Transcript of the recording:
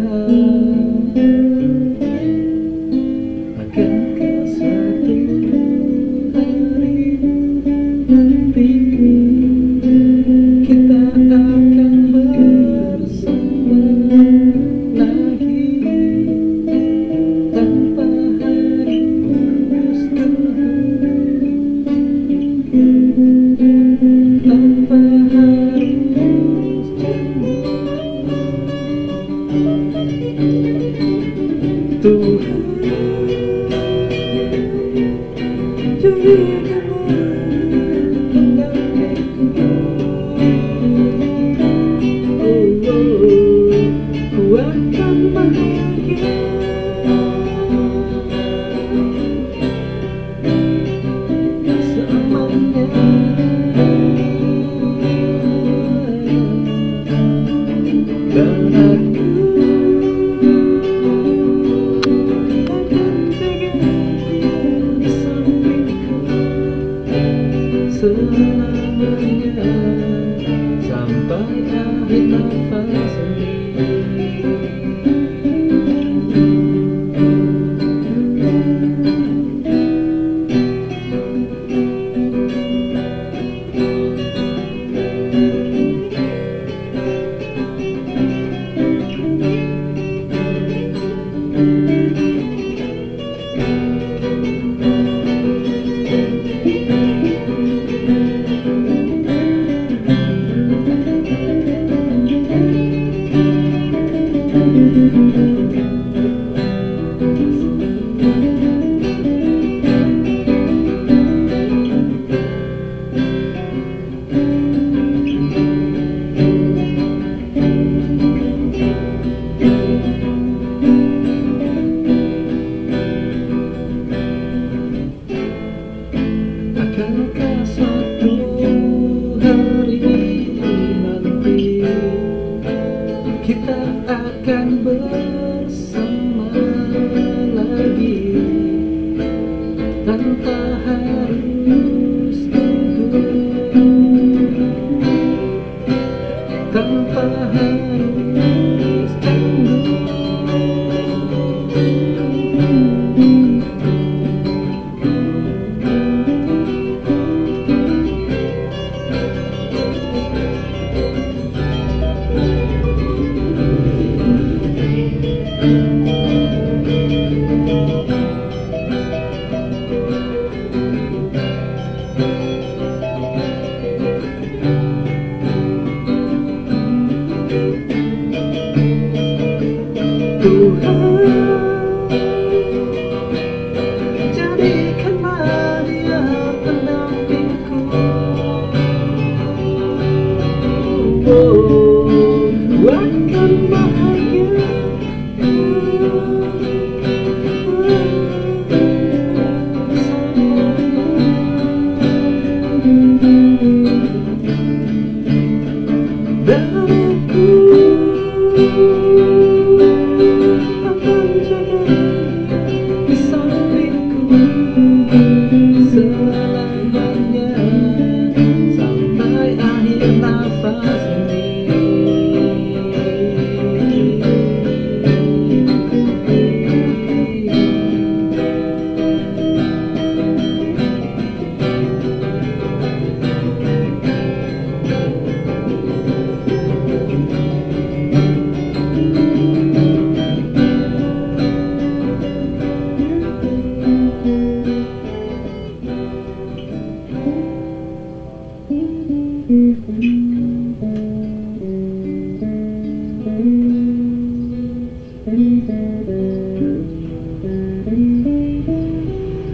sad you. Mm-hmm.